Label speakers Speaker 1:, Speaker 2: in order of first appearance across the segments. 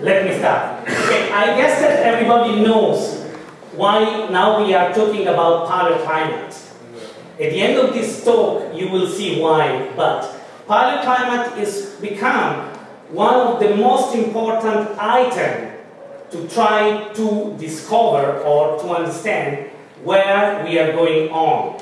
Speaker 1: let me start. Okay, I guess that everybody knows why now we are talking about paleoclimate. At the end of this talk, you will see why, but paleoclimate is become one of the most important items to try to discover or to understand where we are going on.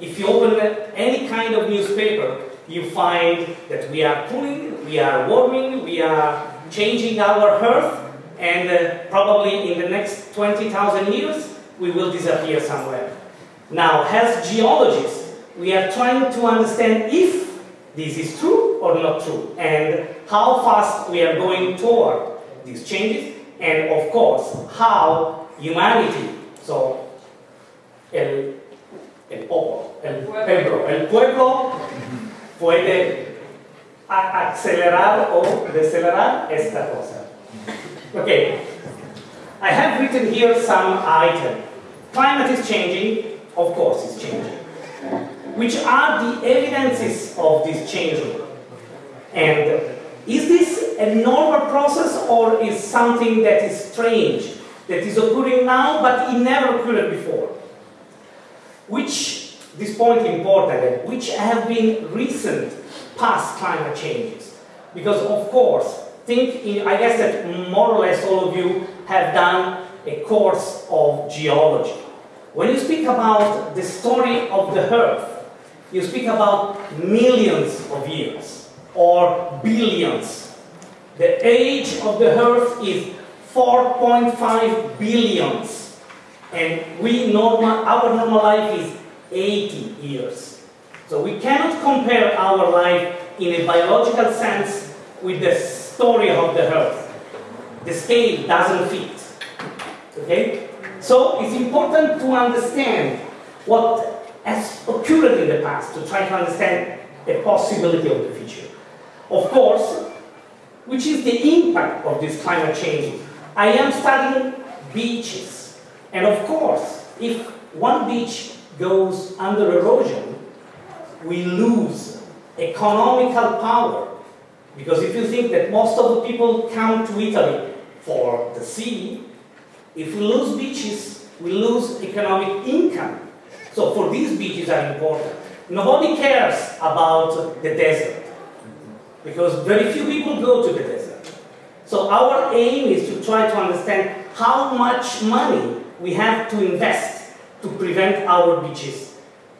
Speaker 1: If you open any kind of newspaper, you find that we are cooling, we are warming, we are changing our Earth, and uh, probably in the next 20,000 years, we will disappear somewhere. Now, as geologists, we are trying to understand if this is true or not true, and how fast we are going toward these changes, and of course, how humanity, so el, el el pueblo, el pueblo puede acelerar o decelerar esta cosa. Okay, I have written here some item. Climate is changing, of course it's changing. Which are the evidences of this changing? And is this a normal process or is something that is strange, that is occurring now but it never occurred before? Which, this point important, which have been recent past climate changes? Because of course, think, in, I guess that more or less all of you have done a course of geology. When you speak about the story of the Earth, you speak about millions of years or billions. The age of the Earth is 4.5 billions. And we normal, our normal life is 80 years. So we cannot compare our life in a biological sense with the story of the Earth. The scale doesn't fit. Okay? So it's important to understand what has occurred in the past to try to understand the possibility of the future. Of course, which is the impact of this climate change? I am studying beaches. And of course, if one beach goes under erosion, we lose economical power. Because if you think that most of the people come to Italy for the sea, if we lose beaches, we lose economic income. So for these beaches are important. Nobody cares about the desert because very few people go to the desert. So our aim is to try to understand how much money we have to invest to prevent our beaches,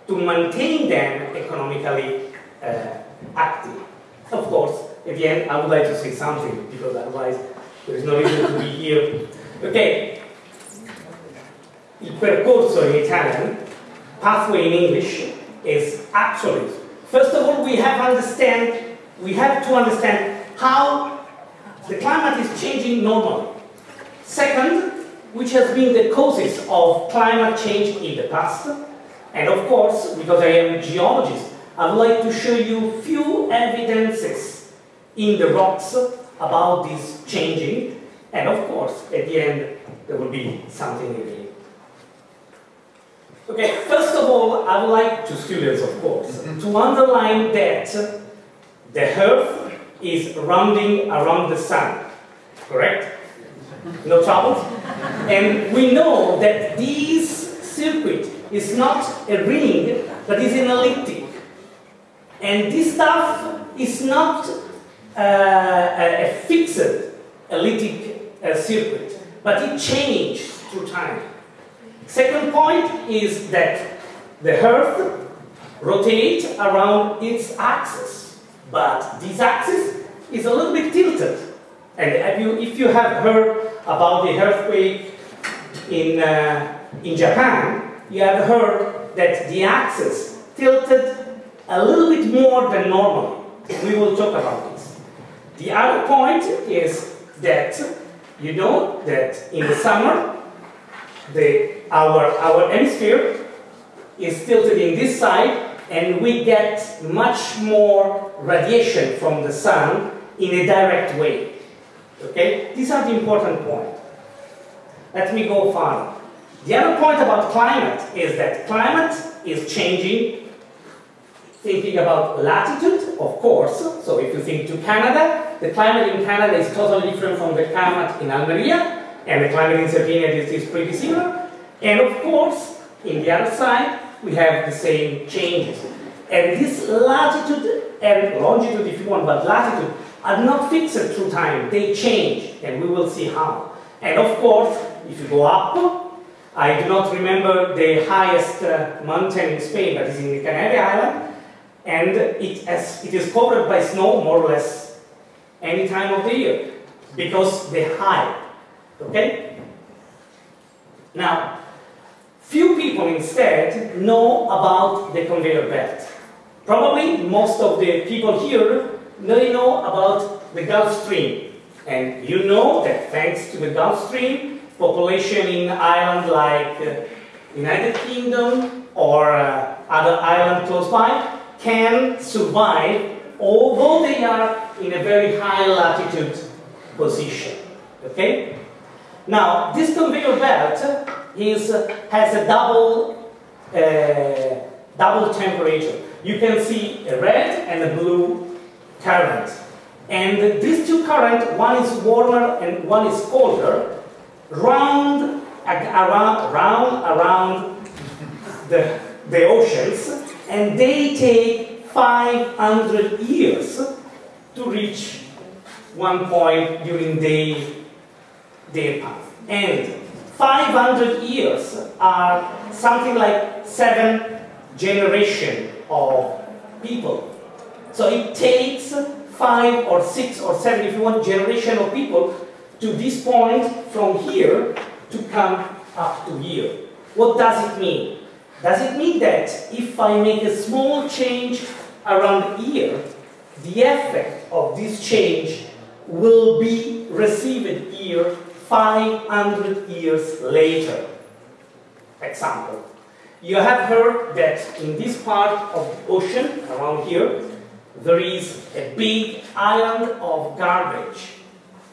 Speaker 1: to maintain them economically uh, active. Of course, at the end, I would like to say something because otherwise there is no reason to be here. Okay, il percorso in Italian, pathway in English, is actually, first of all, we have understand, we have to understand how the climate is changing normally. Second, which has been the causes of climate change in the past. And of course, because I am a geologist, I would like to show you few evidences in the rocks about this changing. And of course, at the end, there will be something in it. Okay, first of all, I would like to students, of course, mm-hmm. to underline that the Earth is rounding around the Sun, correct? No trouble? And we know that this circuit is not a ring, but is an elliptic. And this stuff is not uh, a, fixed elliptic uh, circuit, but it changes through time. Second point is that the Earth rotates around its axis, but this axis is a little bit tilted. And you, if you have heard about the earthquake in, uh, in Japan, you have heard that the axis tilted a little bit more than normal. We will talk about this. The other point is that you know that in the summer, the, our, our hemisphere is tilted in this side and we get much more radiation from the sun in a direct way. Okay? These are the important points. Let me go further. The other point about climate is that climate is changing. Thinking about latitude, of course. So if you think to Canada, the climate in Canada is totally different from the climate in Almeria, and the climate in Sardinia is, is pretty similar. And of course, in the other side, we have the same changes. And this latitude and longitude, if you want, but latitude, are not fixed through time. They change, and we will see how. And of course, if you go up, I do not remember the highest uh, mountain in Spain, but it's in the Canary Island, and it, has, it is covered by snow more or less any time of the year, because they're high. Okay? Now, few people instead know about the conveyor belt. Probably most of the people here they know about the Gulf Stream. And you know that thanks to the Gulf Stream, population in islands like uh, United Kingdom or uh, other islands close by can survive although they are in a very high latitude position. Okay? Now, this conveyor belt is, has a double, uh, double temperature. You can see a red and a blue current. And these two currents, one is warmer and one is colder, round, around, round around the, the oceans, and they take 500 years to reach one point during their, their path. And 500 years are something like seven generation of people. So it takes five or six or seven, if you want, generation of people to this point from here to come up to here. What does it mean? Does it mean that if I make a small change around here, the effect of this change will be received here 500 years later? Example. You have heard that in this part of the ocean, around here, there is a big island of garbage,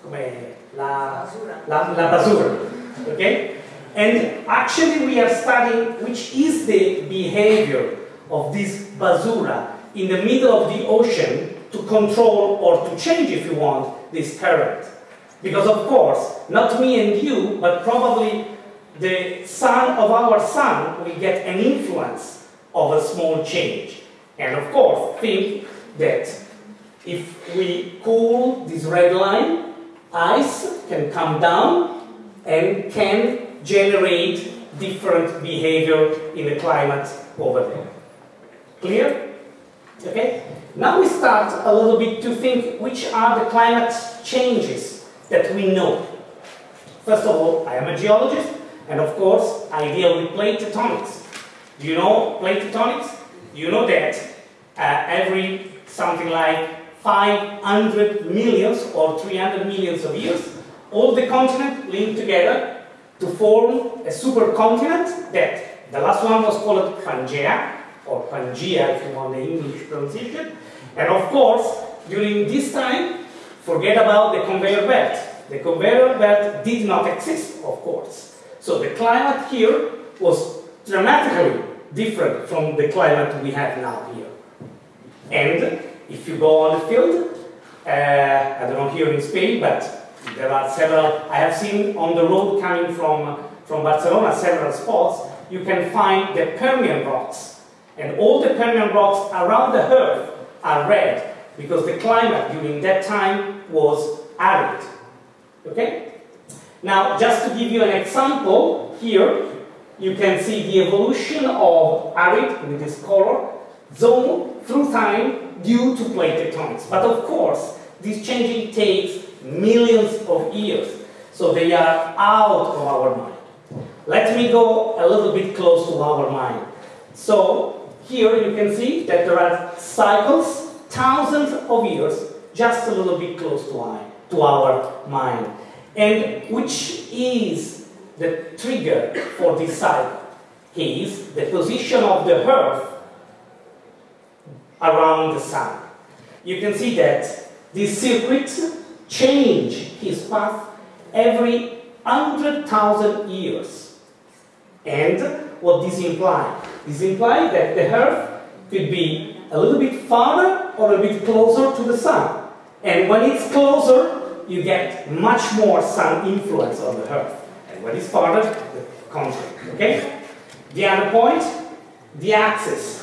Speaker 1: come la, la, la basura, okay? And actually we are studying which is the behavior of this basura in the middle of the ocean to control or to change, if you want, this current. Because of course, not me and you, but probably the sun of our sun will get an influence of a small change. And of course, think that if we cool this red line, ice can come down and can generate different behavior in the climate over there. Clear? Okay? Now we start a little bit to think which are the climate changes that we know. First of all, I am a geologist, and of course, I deal with plate tectonics. Do you know plate tectonics? You know that uh, every something like 500 millions or 300 millions of years, all the continents linked together to form a supercontinent that the last one was called Pangea, or Pangea if you want the English pronunciation. And of course, during this time, forget about the conveyor belt. The conveyor belt did not exist, of course. So the climate here was dramatically different from the climate we have now here. And if you go on the field, uh, I don't know here in Spain, but there are several, I have seen on the road coming from, from Barcelona several spots, you can find the Permian rocks. And all the Permian rocks around the earth are red because the climate during that time was arid. Okay? Now, just to give you an example, here you can see the evolution of arid with this color zone through time due to plate tectonics. But of course, this changing takes millions of years, so they are out of our mind. Let me go a little bit close to our mind. So here you can see that there are cycles, thousands of years, just a little bit close to, to our mind. And which is the trigger for this cycle? Is the position of the Earth around the Sun. You can see that this circuit change his path every 100,000 years. And what this implies? This implies that the Earth could be a little bit farther or a bit closer to the Sun. And when it's closer, you get much more sun influence on the Earth. And when it's farther, the contrary. Okay? The other point, the axis.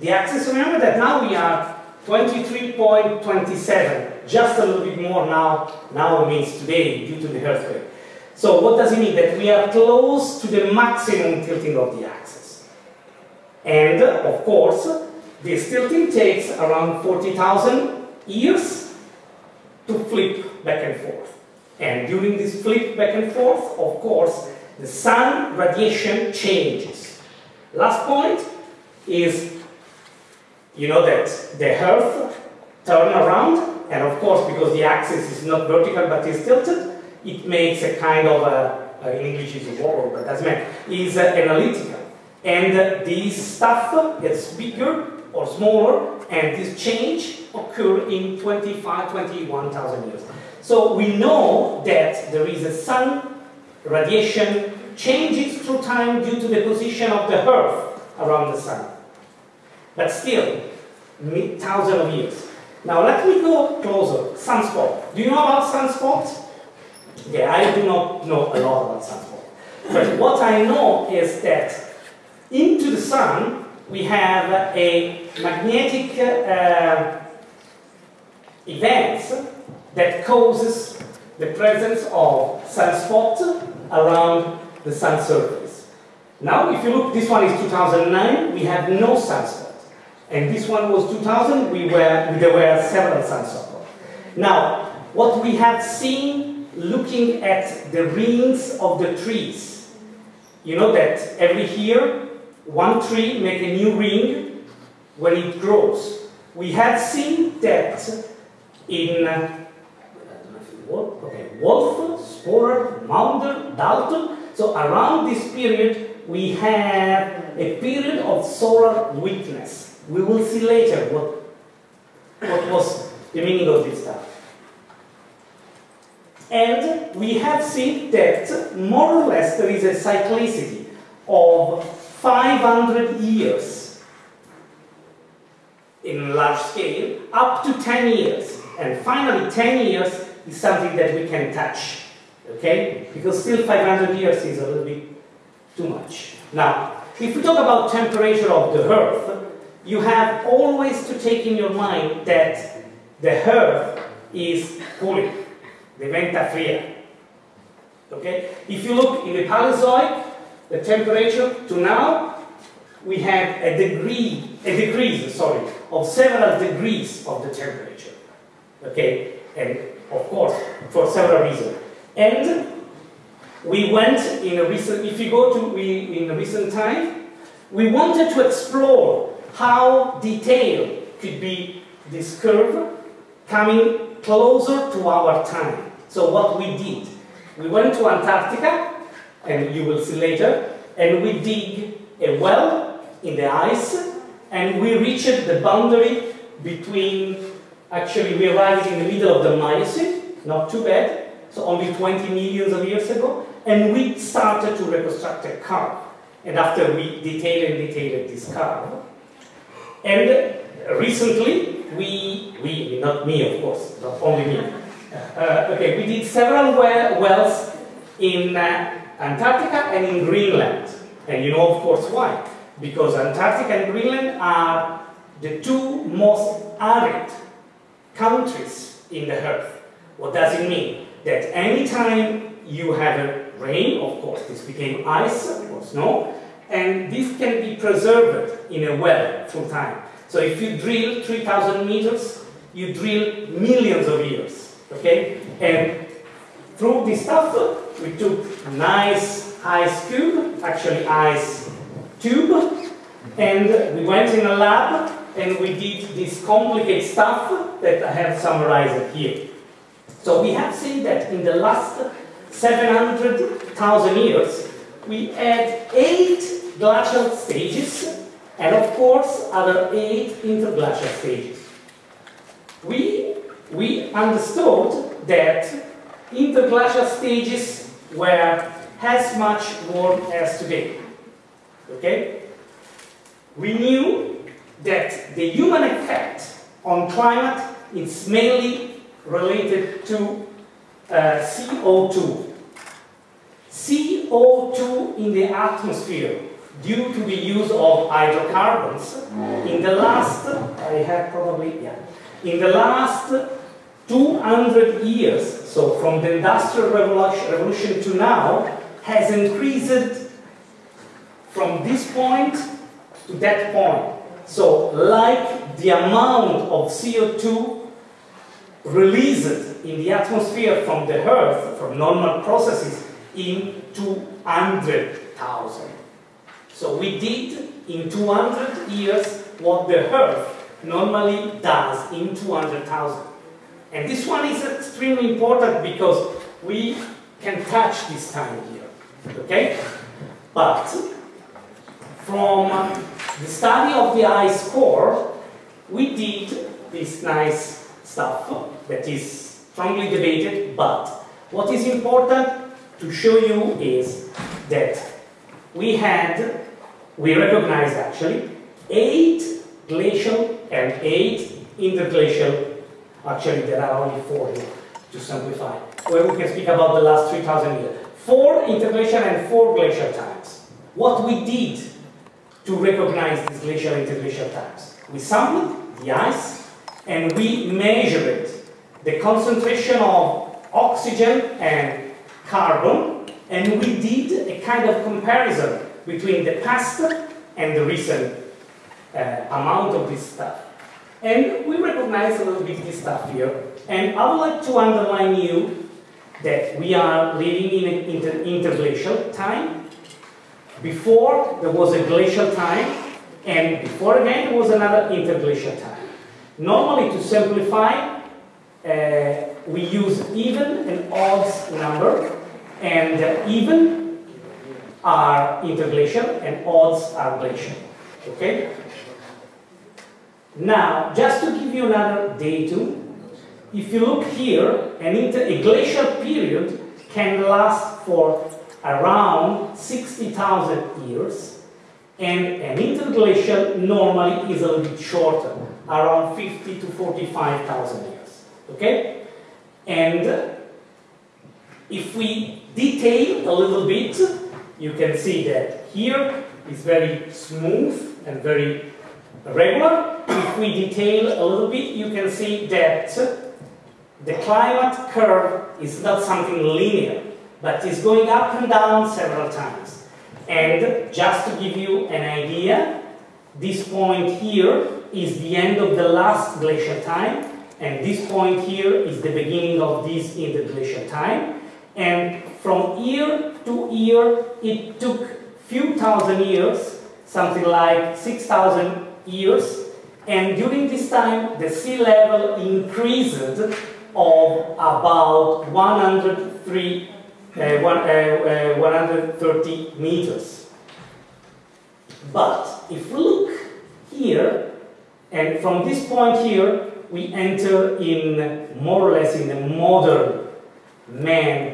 Speaker 1: The axis, remember that now we are 23.27, just a little bit more now, now means today due to the earthquake. So what does it mean? That we are close to the maximum tilting of the axis. And of course, this tilting takes around 40,000 years to flip back and forth. And during this flip back and forth, of course, the sun radiation changes. Last point is, you know that the earth turn around, and of course, because the axis is not vertical but is tilted, it makes a kind of a, in English is a wall, but doesn't matter, is analytical. And uh, this stuff gets bigger or smaller, and this change occur in 25, 21,000 years. So we know that there is a sun radiation changes through time due to the position of the Earth around the sun. But still, thousands of years. Now let me go closer. Sunspot. Do you know about sunspots? Yeah, I do not know a lot about sunspots. But what I know is that into the sun we have a magnetic uh, event that causes the presence of sunspot around the sun surface. Now, if you look, this one is 2009, we have no sunspot. And this one was 2000, we were, there were several sunspots. Now, what we have seen looking at the rings of the trees, you know that every year, one tree make a new ring when it grows. We have seen that in uh, okay, Wolf, Sporer, Maunder, Dalton, so around this period, we have a period of solar weakness. We will see later what, what was the meaning of this stuff. And we have seen that more or less there is a cyclicity of 500 years in large scale, up to 10 years. And finally, 10 years is something that we can touch. Okay? Because still 500 years is a little bit too much. Now, if we talk about temperature of the Earth, you have always to take in your mind that the Earth is cooling, the venta fria. Okay? If you look in the Paleozoic, the temperature to now, we have a degree, a degrees, sorry, of several degrees of the temperature. Okay? And of course, for several reasons. And we went in a recent, if you go to, we, in a recent time, we wanted to explore how detailed could be this curve coming closer to our time. So what we did, we went to Antarctica, and you will see later, and we dig a well in the ice, and we reached the boundary between, actually we arrived in the middle of the Miocene, not too bad, so only 20 millions of years ago, and we started to reconstruct a curve. And after we detailed and detailed this curve, and recently, we, we, not me of course, not only me, uh, okay, we did several wells in uh, Antarctica and in Greenland. And you know of course why. Because Antarctica and Greenland are the two most arid countries in the Earth. What does it mean? that anytime you have a rain, of course, this became ice or snow, and this can be preserved in a well through time. So if you drill 3,000 meters, you drill millions of years, okay? And through this stuff, we took nice ice cube, actually ice tube, and we went in a lab and we did this complicated stuff that I have summarized here. So we have seen that in the last 700,000 years, we had eight glacial stages, and of course, other eight interglacial stages. We, we understood that interglacial stages were as much warm as today. Okay? We knew that the human effect on climate is mainly related to uh, CO2. CO2 in the atmosphere due to the use of hydrocarbons in the last, I have probably, yeah, in the last 200 years, so from the Industrial Revolution, revolution to now, has increased from this point to that point. So, like the amount of CO2 released in the atmosphere from the Earth, from normal processes, in 200,000. So we did in 200 years what the Earth normally does in 200,000. And this one is extremely important because we can touch this time here, okay? But from the study of the ice core, we did this nice stuff that is strongly debated, but what is important to show you is that we had, we recognized actually, eight glacial and eight interglacial, actually there are only four here, to simplify, where we can speak about the last 3,000 years. Four interglacial and four glacial times. What we did to recognize these glacial interglacial times? We sampled the ice and we measured the concentration of oxygen and carbon and we did a kind of comparison between the past and the recent uh, amount of this stuff. And we recognize a little bit this stuff here. And I would like to underline you that we are living in an inter interglacial time. Before there was a glacial time, and before again there was another interglacial time. Normally, to simplify, uh, we use even and odds number, and uh, even are interglacial and odds are glacial. Okay? Now, just to give you another datum, if you look here, an a glacial period can last for around 60,000 years, and an interglacial normally is a little bit shorter, around 50 to 45,000 years. Okay? And if we detail a little bit, you can see that here is very smooth and very regular. If we detail a little bit, you can see that the climate curve is not something linear, but is going up and down several times. And just to give you an idea, this point here is the end of the last glacial time, and this point here is the beginning of this interglacial time. And from year to year, it took few thousand years, something like 6,000 years, and during this time, the sea level increased of about 103, uh, one, uh, uh, 130 meters. But if we look here, and from this point here, we enter in more or less in the modern man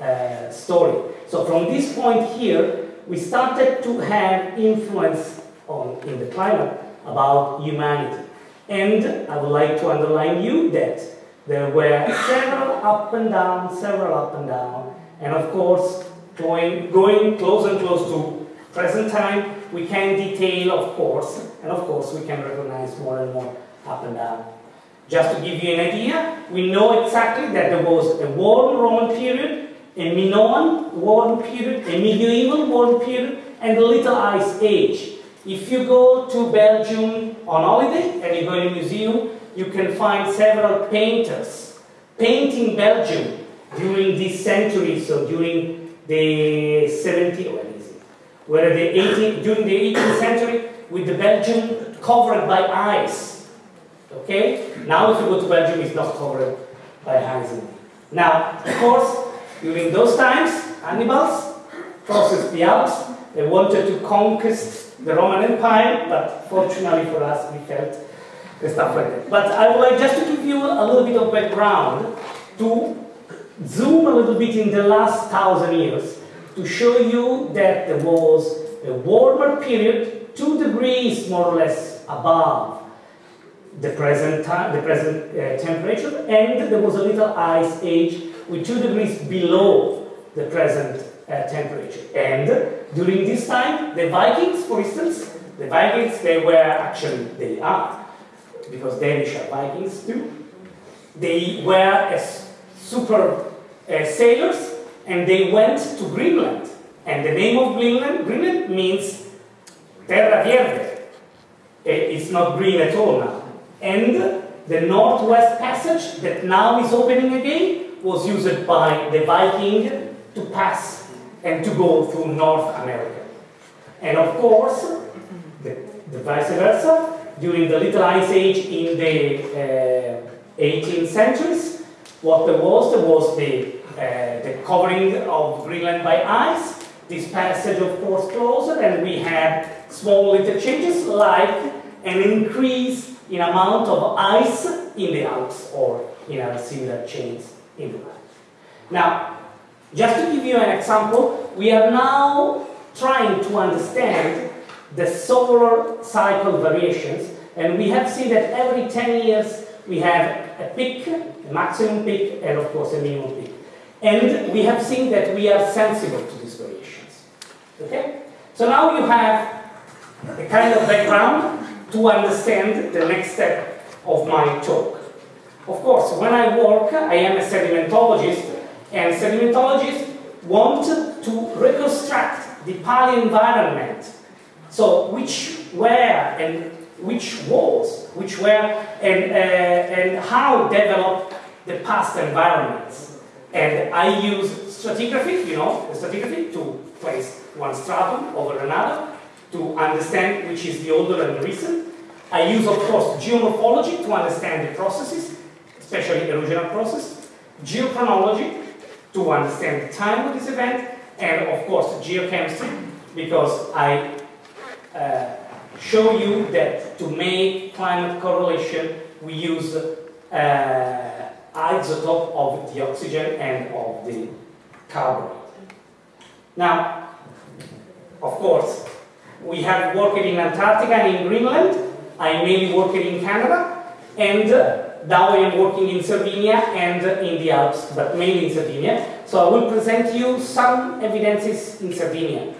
Speaker 1: uh, story. So from this point here, we started to have influence on in the climate about humanity. And I would like to underline you that there were several up and down, several up and down, and of course, going, going close and close to present time, we can detail, of course, and of course, we can recognize more and more up and down. Just to give you an idea, we know exactly that there was a warm Roman period, a Minoan warm period, a medieval warm period, and a Little Ice Age. If you go to Belgium on holiday and you go to a museum, you can find several painters painting Belgium during this century, so during the 17th, what is it? Where the 18th, during the 18th century, with the Belgium covered by ice. Okay? Now if you go to Belgium, it's not covered by ice. Now, of course, during those times, Hannibal's crossed the Alps. They wanted to conquest the Roman Empire, but fortunately for us, we felt the stuff like that. But I would like just to give you a little bit of background to zoom a little bit in the last thousand years to show you that there was a warmer period, two degrees more or less above the present time, the present uh, temperature, and there was a little ice age with two degrees below the present uh, temperature. And during this time, the Vikings, for instance, the Vikings, they were actually, they are, because Danish are Vikings too, they were as super uh, sailors and they went to Greenland. And the name of Greenland, Greenland means terra verde. It's not green at all now. And the Northwest Passage that now is opening again was used by the Viking to pass and to go through North America. And of course, the, the vice versa, during the Little Ice Age in the uh, 18th centuries, what there was, there was the, uh, the covering of Greenland by ice, this passage of course closed, and we had small interchanges like an increase in amount of ice in the Alps or in other similar chains in the land. Now, just to give you an example, we are now trying to understand the solar cycle variations, and we have seen that every 10 years we have a peak, a maximum peak, and of course a minimum peak. And we have seen that we are sensible to these variations. Okay? So now you have a kind of background to understand the next step of my talk. Of course, when I work, I am a sedimentologist, and sedimentologists want to reconstruct the paleo-environment. So which were and which was, which were and, uh, and how developed the past environments. And I use stratigraphy, you know, stratigraphy to place one stratum over another to understand which is the older and the recent. I use, of course, geomorphology to understand the processes, especially erosional process, geochronology to understand the time of this event, and of course geochemistry, because I uh, show you that to make climate correlation, we use uh, isotope of the oxygen and of the carbon. Now, of course, we have worked in Antarctica and in Greenland. I mainly worked in Canada, and uh, now I am working in Sardinia and in the Alps, but mainly in Sardinia. So I will present you some evidences in Sardinia.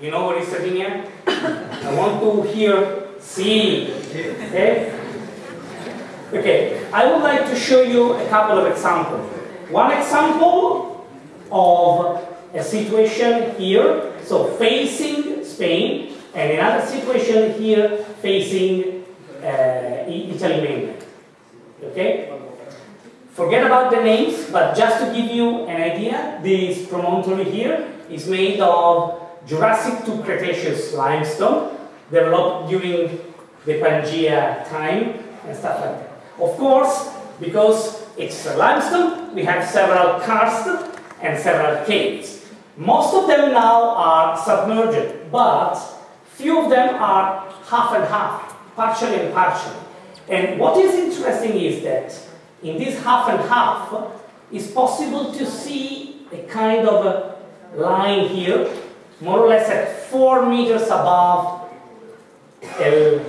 Speaker 1: You know what is Sardinia? I want to hear see. Okay? Okay, I would like to show you a couple of examples. One example of a situation here, so facing Spain, and another situation here facing uh, Italy mainland. Okay? Forget about the names, but just to give you an idea, this promontory here is made of Jurassic to Cretaceous limestone developed during the Pangea time and stuff like that. Of course, because it's a limestone, we have several karst and several caves. Most of them now are submerged, but few of them are half and half, partially and partially. And what is interesting is that in this half and half, it's possible to see a kind of a line here more or less at 4 meters above el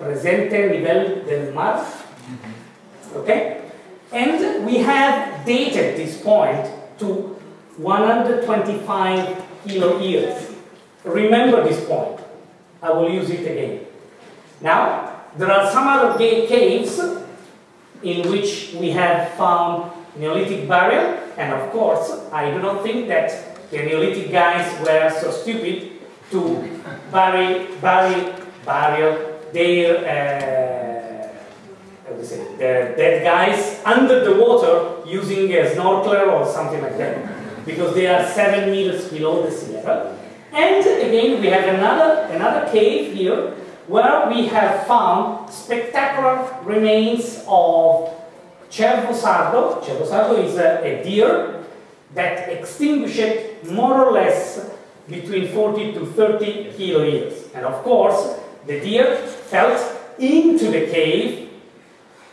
Speaker 1: presente nivel del mar. Mm-hmm. Okay? And we have dated this point to 125 kilo years. Remember this point. I will use it again. Now, there are some other caves in which we have found Neolithic burial, and of course, I do not think that the Neolithic guys were so stupid to bury, bury, bury their, uh, how do you say, their dead guys under the water using a snorkeler or something like that, because they are seven meters below the sea level. And again, we have another, another cave here where we have found spectacular remains of cervo sardo. Is a, a deer that extinguished more or less between 40 to 30 kilo years. And of course, the deer fell into the cave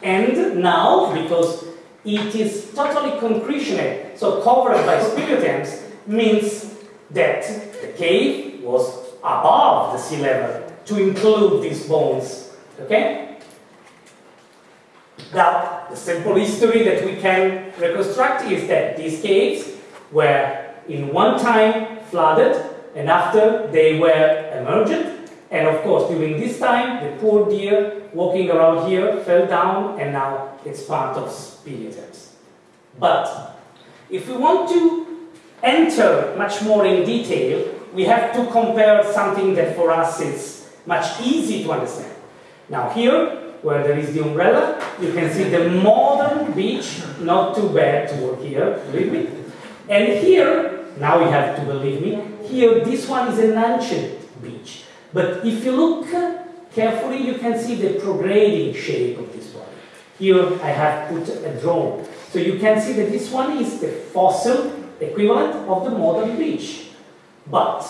Speaker 1: and now, because it is totally concretionate, so covered by speleothems, means that the cave was above the sea level to include these bones. Okay? Now, the simple history that we can reconstruct is that these caves were in one time flooded and after they were emerged and of course during this time the poor deer walking around here fell down and now it's part of speleothems. But if we want to enter much more in detail we have to compare something that for us is much easy to understand. Now here where there is the umbrella, you can see the modern beach, not too bad to work here, believe me. And here, now you have to believe me, here this one is an ancient beach. But if you look carefully, you can see the prograding shape of this one. Here I have put a drone. So you can see that this one is the fossil equivalent of the modern beach. But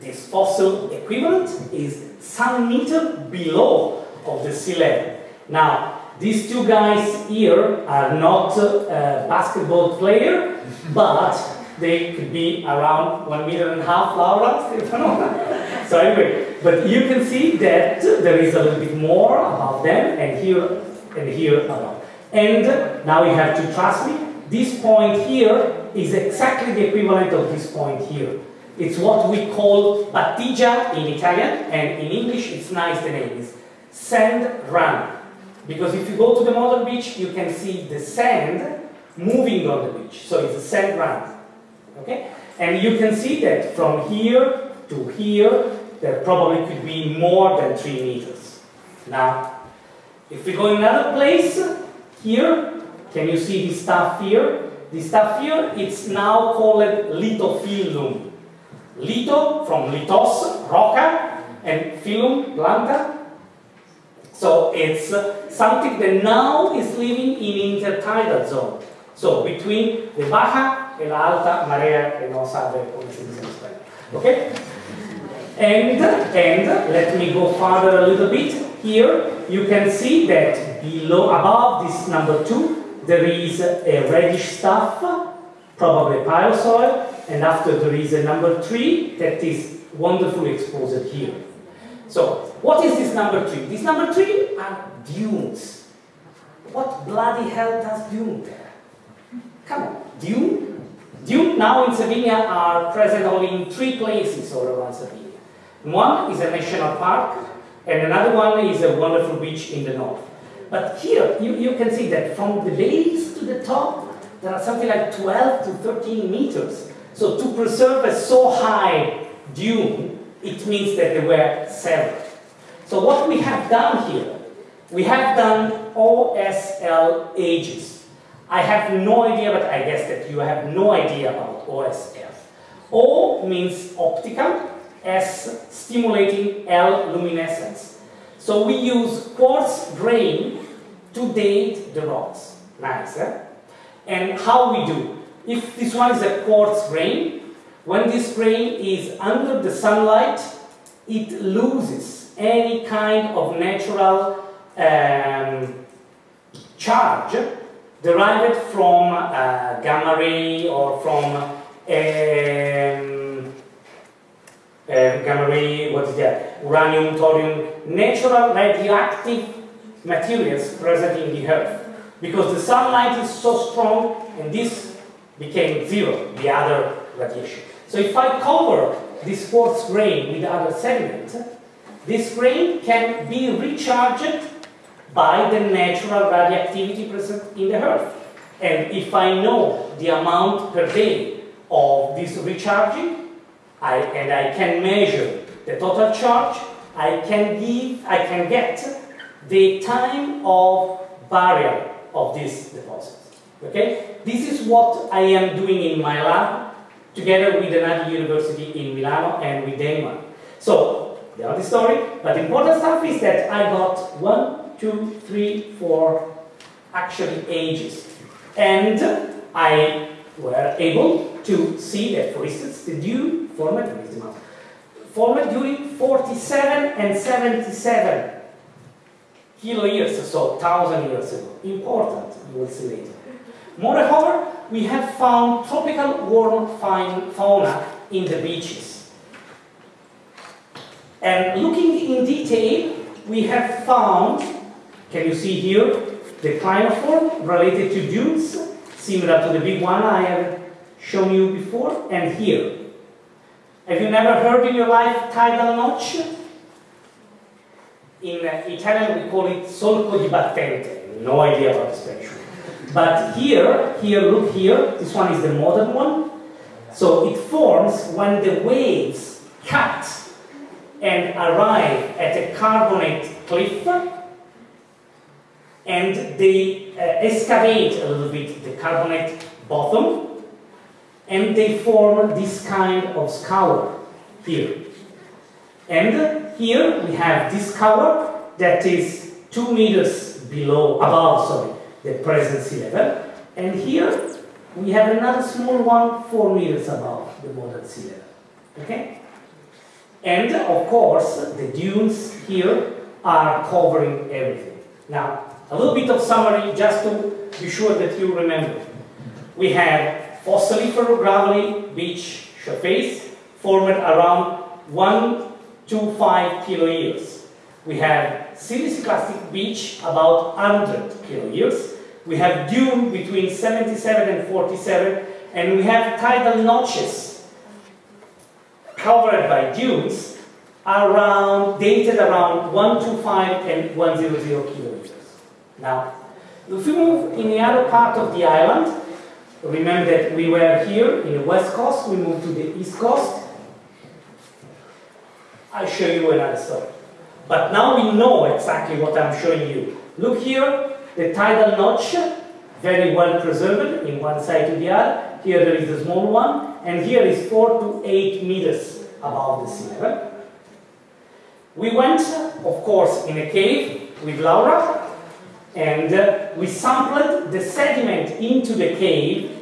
Speaker 1: this fossil equivalent is some meter below of the sea level. Now, these two guys here are not uh, basketball player, but they could be around one meter and a half, Laura, so anyway, but you can see that there is a little bit more about them, and here and here around. And now you have to trust me, this point here is exactly the equivalent of this point here. It's what we call battigia in Italian, and in English it's nice the name is sand run. Because if you go to the model beach, you can see the sand moving on the beach. So it's a sand run. Okay? And you can see that from here to here, there probably could be more than three meters. Now, if we go in another place, here, can you see the stuff here? The stuff here, it's now called lithophyllum. Litho from lithos, roca, and phyllum, planta. So it's uh, something that now is living in intertidal zone. So between the baja and la alta marea, que no sabe cómo se dice. Okay? And, and let me go further a little bit. Here you can see that below, above this number two, there is a reddish stuff, probably paleosoil, and after there is a number three that is wonderfully exposed here. So, what is this number three? This number three are dunes. What bloody hell does dune there? Come on, dune? Dune now in Sardinia are present only in three places all around Sardinia. One is a national park, and another one is a wonderful beach in the north. But here, you, you can see that from the base to the top, there are something like 12 to 13 meters. So to preserve a so high dune, it means that they were severed. So what we have done here, we have done OSL ages. I have no idea, but I guess that you have no idea about OSL. O means optical, S stimulating, L luminescence. So we use quartz grain to date the rocks. Nice, eh? And how we do? If this one is a quartz grain, when this grain is under the sunlight, it loses any kind of natural um, charge derived from uh, gamma ray or from um, uh, gamma ray, what is that? Uranium, thorium, natural radioactive materials present in the earth. Because the sunlight is so strong and this became zero, the other radiation. So if I cover this quartz grain with other sediment, this grain can be recharged by the natural radioactivity present in the earth. And if I know the amount per day of this recharging, I, and I can measure the total charge, I can give, I can get the time of burial of these deposits. Okay? This is what I am doing in my lab together with another university in Milano and with Denmark. So, the other story, but the important stuff is that I got one, two, three, four actually ages. And I were able to see that, for instance, the dew formed, formed during 47 and 77 kilo years, so 1000 years ago. Important, you will see later. Moreover, we have found tropical warm fauna in the beaches. And looking in detail, we have found Can you see here the clinoform related to dunes, similar to the big one I have shown you before, and here. Have you never heard in your life tidal notch? In uh, Italian we call it solco di battente. No idea about Spanish one. But here, here, look here, this one is the modern one. So it forms when the waves cut and arrive at a carbonate cliff and they uh, excavate a little bit the carbonate bottom and they form this kind of scour here. And here we have this cover that is two meters below, above, sorry, the present sea level. And here we have another small one, four meters above the modern sea level. Okay? And of course, the dunes here are covering everything. Now, a little bit of summary just to be sure that you remember. We have fossiliferous gravelly beach surface formed around 1 to 5 kilo years. We have siliciclastic beach about 100 kilo years. We have dune between 77 and 47 and we have tidal notches covered by dunes around, dated around 125 and 100 kilometers. Now, if we move in the other part of the island, remember that we were here in the west coast, we moved to the east coast. I'll show you another story. But now we know exactly what I'm showing you. Look here, the tidal notch, very well preserved in one side to the other. Here there is a small one, and here is 4 to 8 meters above the sea level. We went, of course, in a cave with Laura, and uh, we sampled the sediment into the cave.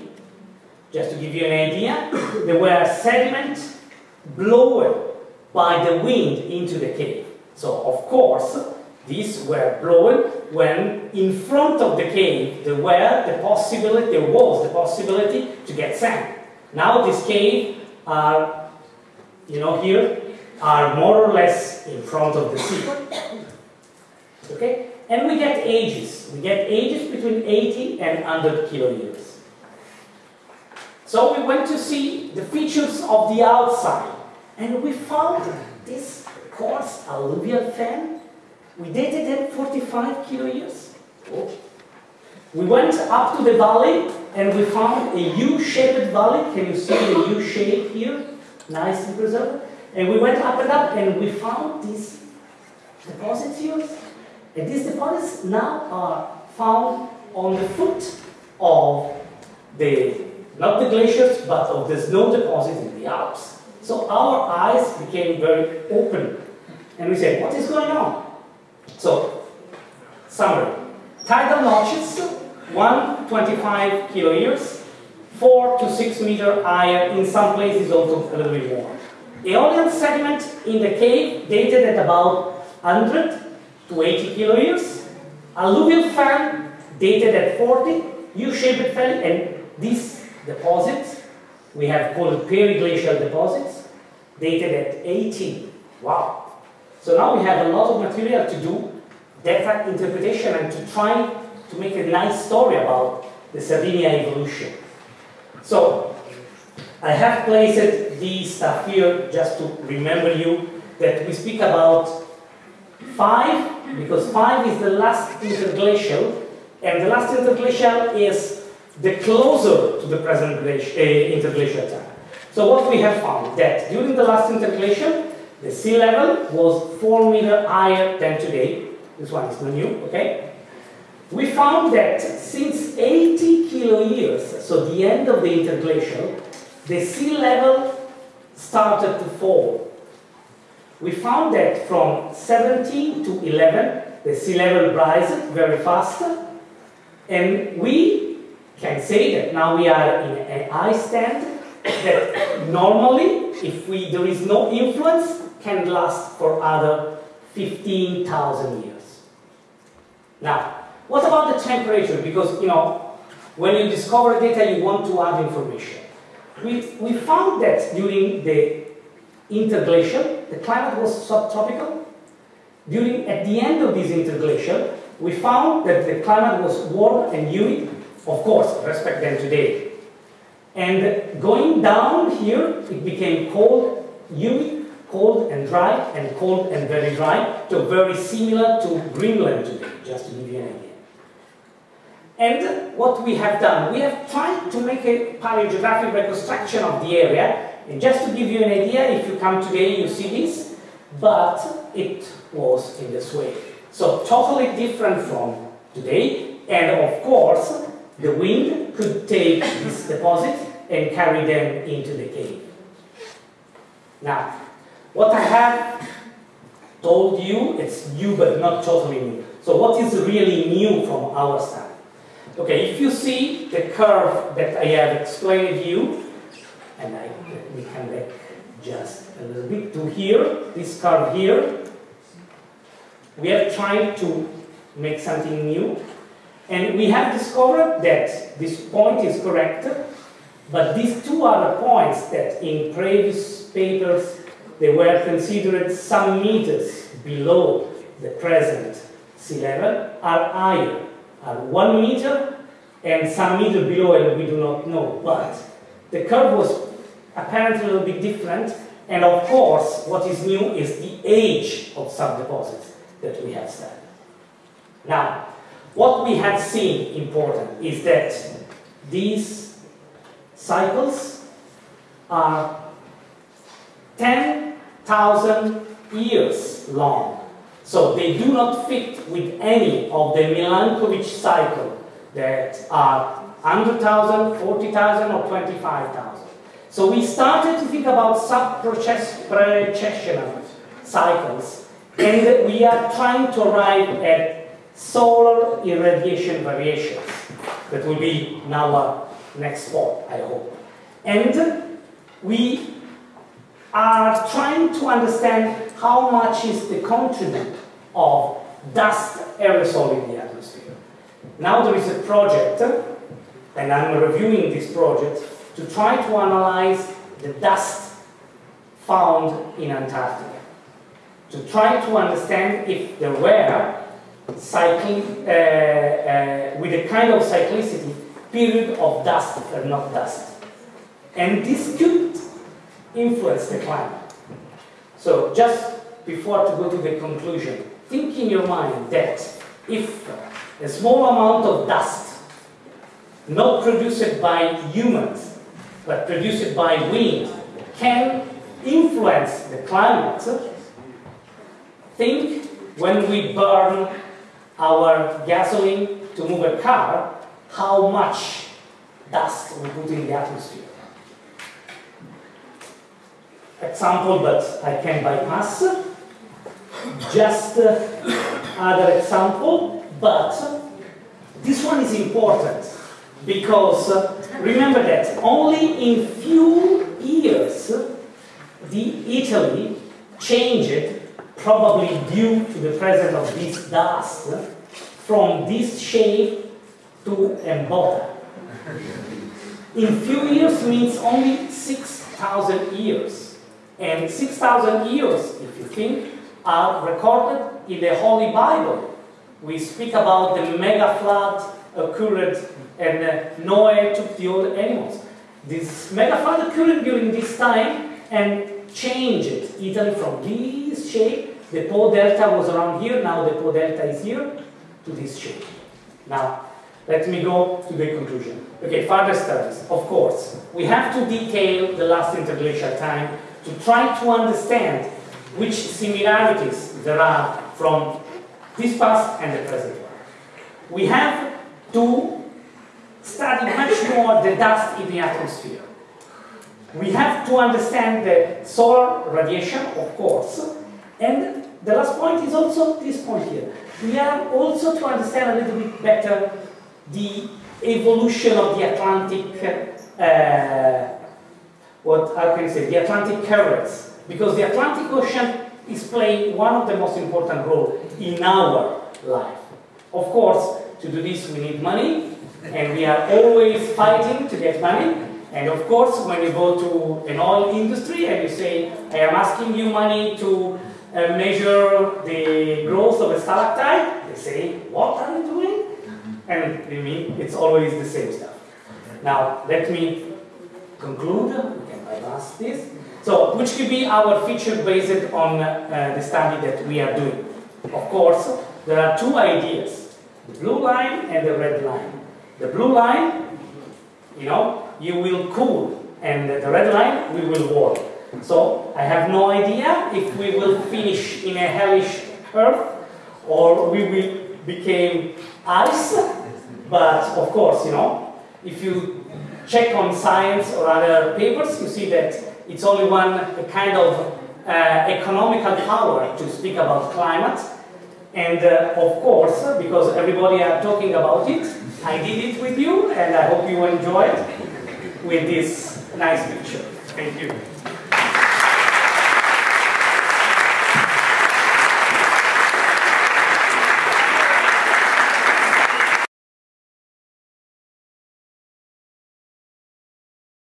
Speaker 1: Just to give you an idea, there were sediment blown by the wind into the cave. So, of course, these were blown when in front of the cave there were the possibility, there was the possibility to get sand. Now this cave are, you know, here are more or less in front of the sea. Okay? And we get ages. We get ages between 80 and 100 kilo years. So we went to see the features of the outside. And we found this coarse alluvial fan. We dated it 45 kilo years. We went up to the valley and we found a U-shaped valley. Can you see the U shape here? Nice and preserved. And we went up and up and we found these deposits here. And these deposits now are found on the foot of the, not the glaciers, but of the snow deposits in the Alps. So our eyes became very open. And we said, what is going on? So, summary. Tidal notches, 125 kilo years, 4 to 6 meter higher, in some places also a little bit more. Aeolian sediment in the cave dated at about 100 to 80 kilo years. Alluvial fan dated at 40, U-shaped valley, and these deposits, we have called periglacial deposits, dated at 18. Wow. So now we have a lot of material to do data interpretation and to try to make a nice story about the Sardinia evolution. So I have placed these stuff here just to remember you that we speak about 5, because 5 is the last interglacial, and the last interglacial is the closer to the present uh, interglacial time. So what we have found that during the last interglacial, the sea level was 4 meter higher than today. This one is not new, okay? We found that since 80 kilo years, so the end of the interglacial, the sea level started to fall. We found that from 17 to 11, the sea level rises very fast, and we can say that now we are in an ice stand that normally, if we, there is no influence, can last for other 15,000 years. Now, what about the temperature? Because, you know, when you discover data, you want to add information. We, we found that during the interglacial, the climate was subtropical. During, at the end of this interglacial, we found that the climate was warm and humid, of course, respect than today. And going down here, it became cold, humid, cold and dry, and cold and very dry, so very similar to Greenland today, just to give you an idea. And what we have done, we have tried to make a paleogeographic reconstruction of the area, and just to give you an idea, if you come today, you see this, but it was in this way. So totally different from today, and of course, the wind could take this deposit and carry them into the cave. Now, what I have told you, it's new but not totally new. So what is really new from our side? Okay, if you see the curve that I have explained you, and I, let me come back just a little bit to here, this curve here, we are trying to make something new, and we have discovered that this point is correct, but these two other points that in previous papers they were considered some meters below the present sea level are higher, are one meter and some meter below and we do not know. But the curve was apparently a little bit different and of course what is new is the age of some deposits that we have studied. Now, what we have seen important is that these cycles are 10,000 years long. So they do not fit with any of the Milankovitch cycle that are 100,000, 40,000 or 25,000. So we started to think about sub-precessional cycles and we are trying to arrive at solar irradiation variations. That will be our next spot, I hope. And we are trying to understand how much is the contribute of dust aerosol in the atmosphere. Now there is a project, and I'm reviewing this project, to try to analyze the dust found in Antarctica to try to understand if there were cycling uh, uh, with a kind of cyclicity period of dust or not dust. And this could influence the climate. So just before to go to the conclusion, think in your mind that if a small amount of dust, not produced by humans, but produced by wind, can influence the climate, Think when we burn our gasoline to move a car, how much dust we put in the atmosphere. Example, but I can bypass. Just uh, other example, but this one is important because uh, remember that only in few years the Italy changed probably due to the presence of this dust, from this shape to a In few years means only 6,000 years. And 6,000 years, if you think, are recorded in the Holy Bible. We speak about the mega flood occurred and uh, Noah took the old animals. This mega flood occurred during this time and changed Italy from this shape the Po delta was around here, now the Po delta is here, to this shape. Now, let me go to the conclusion. Okay, further studies, of course. We have to detail the last interglacial time to try to understand which similarities there are from this past and the present one. We have to study much more the dust in the atmosphere. We have to understand the solar radiation, of course, and the last point is also this point here. We have also to understand a little bit better the evolution of the Atlantic, uh, what how can I say, the Atlantic currents. Because the Atlantic Ocean is playing one of the most important roles in our life. Of course, to do this we need money, and we are always fighting to get money. And of course, when you go to an oil industry and you say, I am asking you money to uh, measure the growth of a stalactite, they say, what are you doing? And you mean, it's always the same stuff. Now, let me conclude. We can bypass this. So, which could be our feature based on uh, the study that we are doing? Of course, there are two ideas, the blue line and the red line. The blue line, you know, you will cool, and the red line, we will warm. So, I have no idea if we will finish in a hellish earth or we will become ice, but of course, you know, if you check on science or other papers, you see that it's only one kind of uh, economical power to speak about climate. And uh, of course, because everybody are talking about it, I did it with you, and I hope you enjoyed with this nice picture. Thank you.